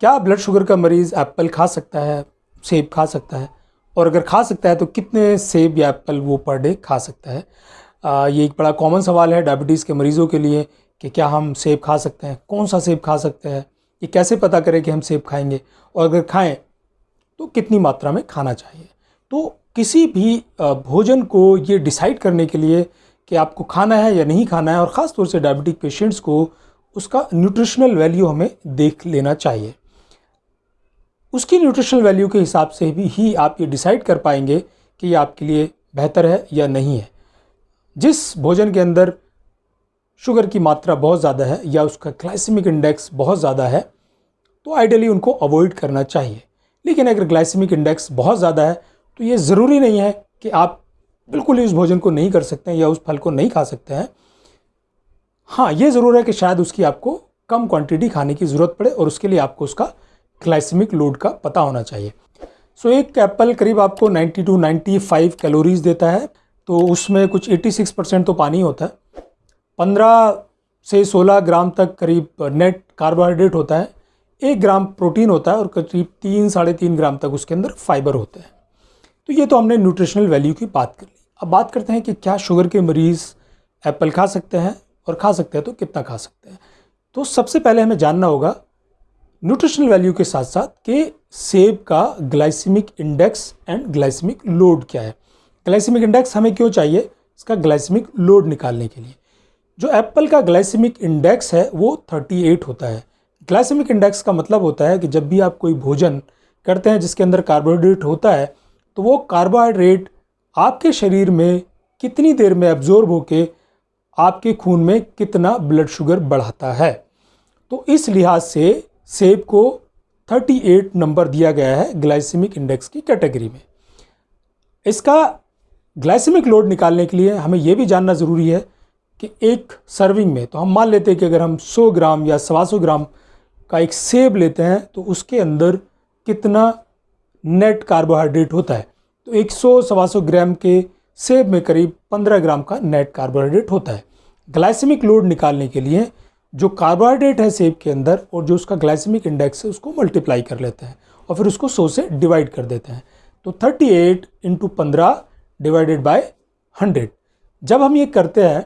क्या blood sugar का मरीज़ एप्पल खा सकता है सेब खा सकता है? और अगर खा सकता है तो कितने सेब या एप्पल वो पर डे खा सकता है? आ, ये एक बड़ा कॉमन सवाल है डायबिटीज़ के मरीज़ों के लिए कि क्या हम सेब खा सकते हैं? कौन सा सेब खा सकते हैं? ये कैसे पता करें कि हम सेब खाएँगे? और अगर खाएँ तो कितनी मात्रा में खाना चाहिए? तो किसी भी भोजन को ये डिसाइड करने के लिए कि आपको खाना है या नहीं खाना है और ख़ास तौर से डायबिटिक पेशेंट्स को उसका न्यूट्रिशनल वैल्यू हमें देख लेना चाहिए। उसकी न्यूट्रिशनल वैल्यू के हिसाब से भी ही आप ये डिसाइड कर पाएँगे कि ये आपके लिए बेहतर है या नहीं है। जिस भोजन के अंदर शुगर की मात्रा बहुत ज़्यादा है या उसका ग्लाइसेमिक इंडेक्स बहुत ज़्यादा है तो आइडियली उनको अवॉइड करना चाहिए। लेकिन अगर ग्लाइसेमिक इंडेक्स बहुत ज़्यादा है तो ये ज़रूरी नहीं है कि आप बिल्कुल ही उस भोजन को नहीं कर सकते हैं या उस फल को नहीं खा सकते हैं। हाँ ये ज़रूर है कि शायद उसकी आपको कम क्वांटिटी खाने की ज़रूरत पड़े और उसके लिए आपको उसका ग्लाइसेमिक लोड का पता होना चाहिए। सो so, एक एप्पल करीब आपको 90 टू 95 कैलोरीज देता है तो उसमें कुछ 86 परसेंट तो पानी होता है। 15 से 16 ग्राम तक करीब नेट कार्बोहाइड्रेट होता है एक ग्राम प्रोटीन होता है और करीब तीन साढ़े तीन ग्राम तक उसके अंदर फाइबर होता है। तो ये तो हमने न्यूट्रिशनल वैल्यू की बात कर ली। अब बात करते हैं कि क्या शुगर के मरीज़ एप्पल खा सकते हैं और खा सकते हैं तो कितना खा सकते हैं। तो सबसे पहले हमें जानना होगा न्यूट्रिशनल वैल्यू के साथ साथ कि सेब का glycemic index and glycemic load क्या है? ग्लाइसिमिक इंडेक्स हमें क्यों चाहिए? इसका ग्लाइसिमिक लोड निकालने के लिए। जो एप्पल का ग्लाइसिमिक इंडेक्स है, वो 38 होता है। ग्लाइसिमिक इंडेक्स का मतलब होता है कि जब भी आप कोई भोजन करते हैं जिसके अंदर कार्बोहाइड्रेट होता है तो वो कार्बोहाइड्रेट आपके शरीर में कितनी देर में एब्जॉर्ब होके आपके खून में कितना ब्लड शुगर बढ़ाता है। तो इस लिहाज से सेब को 38 नंबर दिया गया है ग्लाइसेमिक इंडेक्स की कैटेगरी में। इसका ग्लाइसेमिक लोड निकालने के लिए हमें यह भी जानना ज़रूरी है कि एक सर्विंग में तो हम मान लेते हैं कि अगर हम 100 ग्राम या सवा सौ ग्राम का एक सेब लेते हैं तो उसके अंदर कितना नेट कार्बोहाइड्रेट होता है? तो 100 सवा सौ ग्राम के सेब में करीब 15 ग्राम का नेट कार्बोहाइड्रेट होता है। ग्लाइसेमिक लोड निकालने के लिए जो कार्बोहाइड्रेट है सेब के अंदर और जो उसका ग्लाइसेमिक इंडेक्स है, उसको मल्टीप्लाई कर लेते हैं और फिर उसको सौ से डिवाइड कर देते हैं। तो 38 एट इंटू पंद्रह डिवाइडेड बाई हंड्रेड जब हम ये करते हैं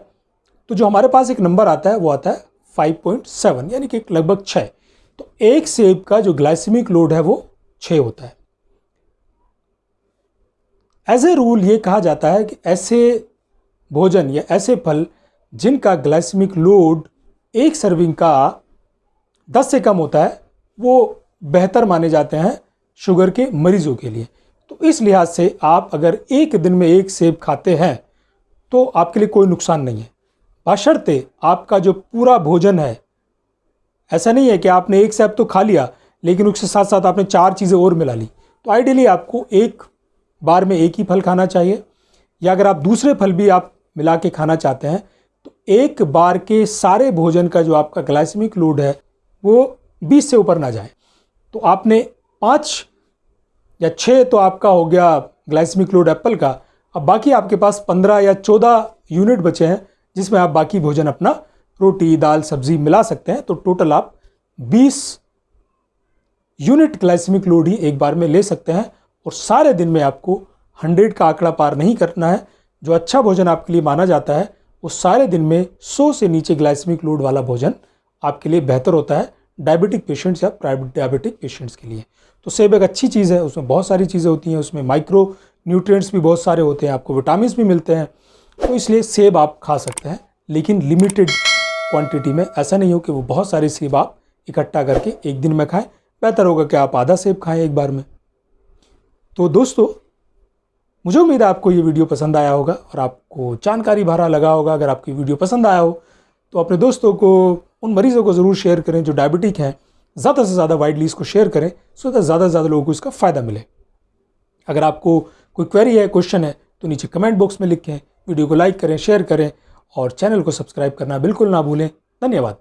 तो जो हमारे पास एक नंबर आता है, वो आता है 5.7 यानी कि लगभग छः तो एक सेब का जो ग्लाइसेमिक लोड है, वो छः होता है। एज ए रूल ये कहा जाता है कि ऐसे भोजन या ऐसे फल जिनका ग्लाइसेमिक लोड एक सर्विंग का 10 से कम होता है, वो बेहतर माने जाते हैं शुगर के मरीजों के लिए। तो इस लिहाज से आप अगर एक दिन में एक सेब खाते हैं तो आपके लिए कोई नुकसान नहीं है। बशर्ते आपका जो पूरा भोजन है, ऐसा नहीं है कि आपने एक सेब तो खा लिया, लेकिन उसके साथ साथ आपने चार चीज़ें और मिला ली। तो आइडियली आपको एक बार में एक ही फल खाना चाहिए, या अगर आप दूसरे फल भी आप मिला के खाना चाहते हैं एक बार के सारे भोजन का जो आपका ग्लाइसमिक लोड है, वो 20 से ऊपर ना जाए। तो आपने पाँच या छः तो आपका हो गया ग्लाइसमिक लोड एप्पल का। अब बाकी आपके पास पंद्रह या चौदह यूनिट बचे हैं, जिसमें आप बाकी भोजन अपना रोटी, दाल, सब्ज़ी मिला सकते हैं। तो टोटल आप 20 यूनिट ग्लाइसमिक लोड ही एक बार में ले सकते हैं और सारे दिन में आपको 100 का आंकड़ा पार नहीं करना है। जो अच्छा भोजन आपके लिए माना जाता है वो सारे दिन में 100 से नीचे ग्लाइसमिक लोड वाला भोजन आपके लिए बेहतर होता है डायबिटिक पेशेंट्स या प्राइवेट डायबिटिक पेशेंट्स के लिए। तो सेब एक अच्छी चीज़ है, उसमें बहुत सारी चीज़ें होती हैं, उसमें माइक्रो न्यूट्रिएंट्स भी बहुत सारे होते हैं, आपको विटामिन भी मिलते हैं तो इसलिए सेब आप खा सकते हैं, लेकिन लिमिटेड क्वांटिटी में ऐसा नहीं हो कि वो बहुत सारे सेब आप इकट्ठा करके एक दिन में खाएँ। बेहतर होगा कि आप आधा सेब खाएँ एक बार में। तो दोस्तों मुझे उम्मीद है आपको ये वीडियो पसंद आया होगा और आपको जानकारी भरा लगा होगा। अगर आपकी वीडियो पसंद आया हो तो अपने दोस्तों को, उन मरीज़ों को ज़रूर शेयर करें जो डायबिटिक हैं। ज़्यादा से ज़्यादा वाइडली इसको शेयर करें सो दैट ज़्यादा से ज़्यादा लोगों को इसका फ़ायदा मिले। अगर आपको कोई क्वेरी है क्वेश्चन है तो नीचे कमेंट बॉक्स में लिखें वीडियो को लाइक करें शेयर करें और चैनल को सब्सक्राइब करना बिल्कुल ना भूलें। धन्यवाद।